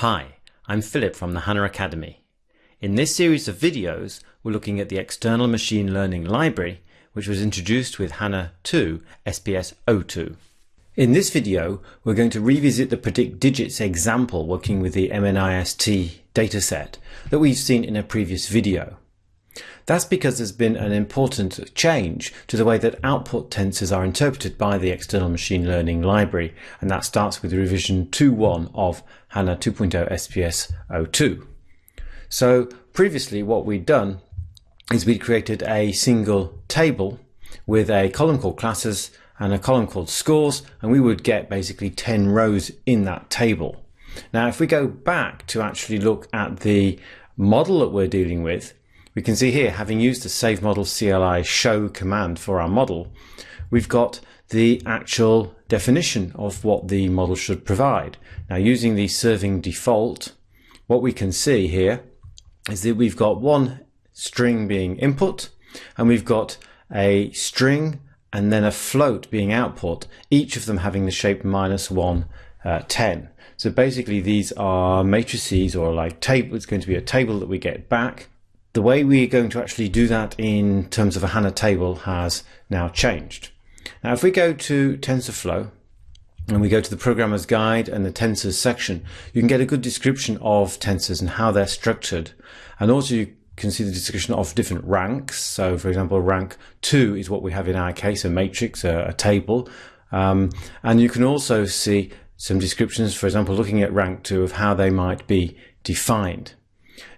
Hi, I'm Philip from the HANA Academy. In this series of videos, we're looking at the external machine learning library, which was introduced with HANA 2 SPS 02. In this video, we're going to revisit the predict digits example working with the MNIST dataset that we've seen in a previous video. That's because there's been an important change to the way that output tensors are interpreted by the external machine learning library, and that starts with revision 2.1 of HANA 2.0 SPS 02. So previously what we'd done is we'd created a single table with a column called classes and a column called scores, and we would get basically 10 rows in that table. Now, if we go back to actually look at the model that we're dealing with, we can see here, having used the save model CLI show command for our model, we've got the actual definition of what the model should provide. Now using the serving default, what we can see here is that we've got one string being input and we've got a string and then a float being output, each of them having the shape minus one, uh, 10. So basically these are matrices or like table, it's going to be a table that we get back the way we're going to actually do that in terms of a HANA table has now changed. Now, if we go to TensorFlow and we go to the programmer's guide and the tensors section, you can get a good description of tensors and how they're structured. And also you can see the description of different ranks. So for example, rank two is what we have in our case, a matrix, a, a table. Um, and you can also see some descriptions, for example, looking at rank two of how they might be defined.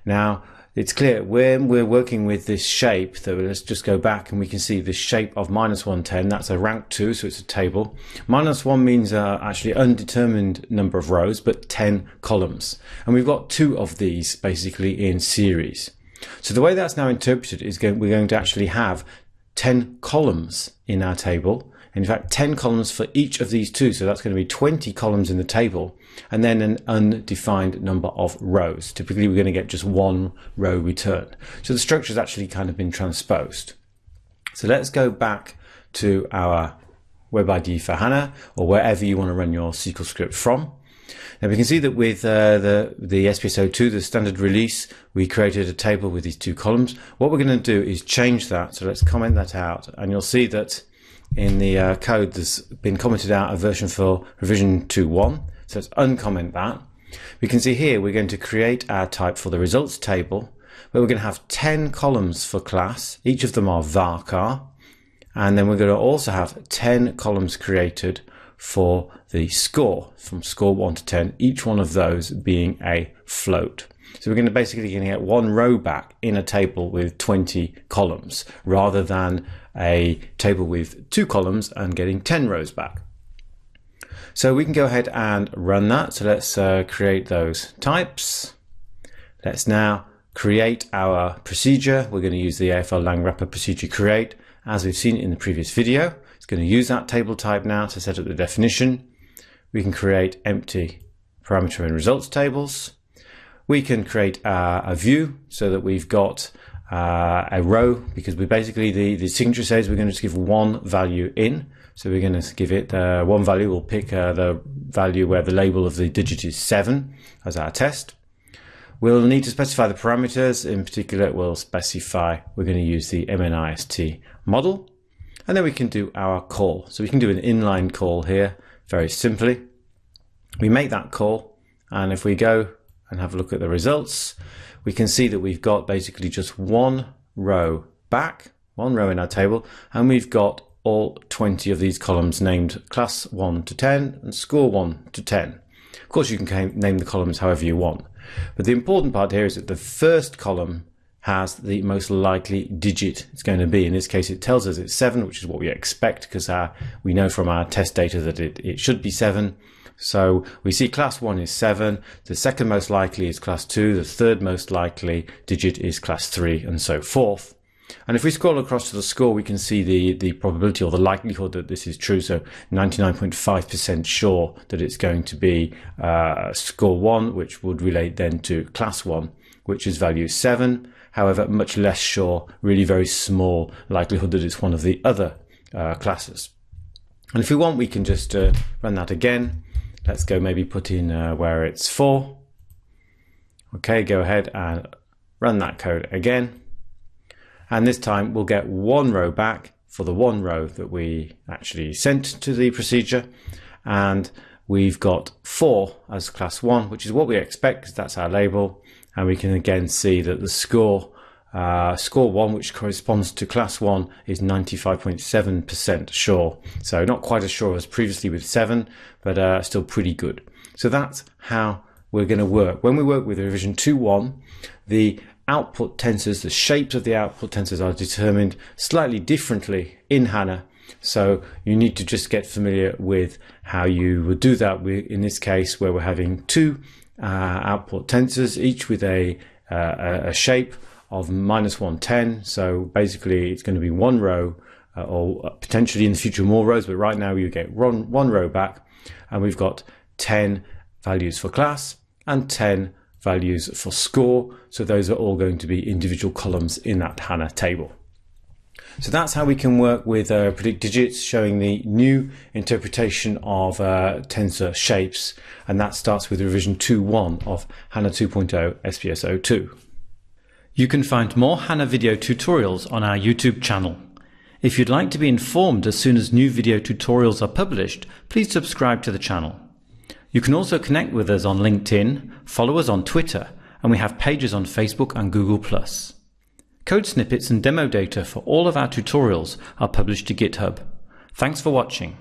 Now, it's clear when we're working with this shape that let's just go back and we can see the shape of minus 110 that's a rank 2 so it's a table. Minus 1 means uh, actually undetermined number of rows but 10 columns. And we've got two of these basically in series. So the way that's now interpreted is going, we're going to actually have 10 columns in our table in fact 10 columns for each of these two so that's going to be 20 columns in the table and then an undefined number of rows typically we're going to get just one row return so the structure has actually kind of been transposed so let's go back to our web IDE for HANA or wherever you want to run your SQL script from now we can see that with uh, the, the SPS02, the standard release, we created a table with these two columns. What we're going to do is change that. So let's comment that out and you'll see that in the uh, code that's been commented out a version for revision 2.1 so let's uncomment that. We can see here we're going to create our type for the results table where we're going to have 10 columns for class. Each of them are varchar and then we're going to also have 10 columns created for the score from score 1 to 10 each one of those being a float. So we're going to basically get one row back in a table with 20 columns rather than a table with two columns and getting 10 rows back. So we can go ahead and run that. So let's uh, create those types. Let's now create our procedure. We're going to use the AFL lang wrapper procedure create as we've seen in the previous video. It's going to use that table type now to set up the definition. We can create empty parameter and results tables. We can create uh, a view so that we've got uh, a row because we basically, the, the signature says we're going to just give one value in. So we're going to give it uh, one value. We'll pick uh, the value where the label of the digit is 7 as our test. We'll need to specify the parameters. In particular, we'll specify we're going to use the MNIST model. And then we can do our call. So we can do an inline call here very simply. We make that call. And if we go and have a look at the results, we can see that we've got basically just one row back, one row in our table, and we've got all 20 of these columns named class 1 to 10 and score 1 to 10. Of course, you can name the columns however you want. But the important part here is that the first column has the most likely digit it's going to be. In this case, it tells us it's 7, which is what we expect because we know from our test data that it, it should be 7. So we see class 1 is 7, the second most likely is class 2, the third most likely digit is class 3, and so forth. And if we scroll across to the score, we can see the, the probability or the likelihood that this is true. So 99.5% sure that it's going to be uh, score 1, which would relate then to class 1, which is value 7. However, much less sure, really very small likelihood that it's one of the other uh, classes. And if we want, we can just uh, run that again. Let's go maybe put in uh, where it's 4. Okay, go ahead and run that code again. And this time we'll get one row back for the one row that we actually sent to the procedure. And we've got four as class one, which is what we expect because that's our label. And we can again see that the score, uh, score one, which corresponds to class one, is 95.7% sure. So not quite as sure as previously with seven, but uh, still pretty good. So that's how we're going to work. When we work with revision 2.1, the output tensors, the shapes of the output tensors are determined slightly differently in HANA. So you need to just get familiar with how you would do that in this case where we're having two uh, output tensors, each with a, uh, a shape of minus 110. So basically it's going to be one row uh, or potentially in the future more rows, but right now you get one, one row back and we've got 10 values for class and 10 values for score. So those are all going to be individual columns in that HANA table. So that's how we can work with uh, predict digits, showing the new interpretation of uh, tensor shapes. And that starts with revision 2.1 of HANA 2.0 SPS 02. You can find more HANA video tutorials on our YouTube channel. If you'd like to be informed as soon as new video tutorials are published, please subscribe to the channel. You can also connect with us on LinkedIn, follow us on Twitter, and we have pages on Facebook and Google+. Code snippets and demo data for all of our tutorials are published to GitHub. Thanks for watching.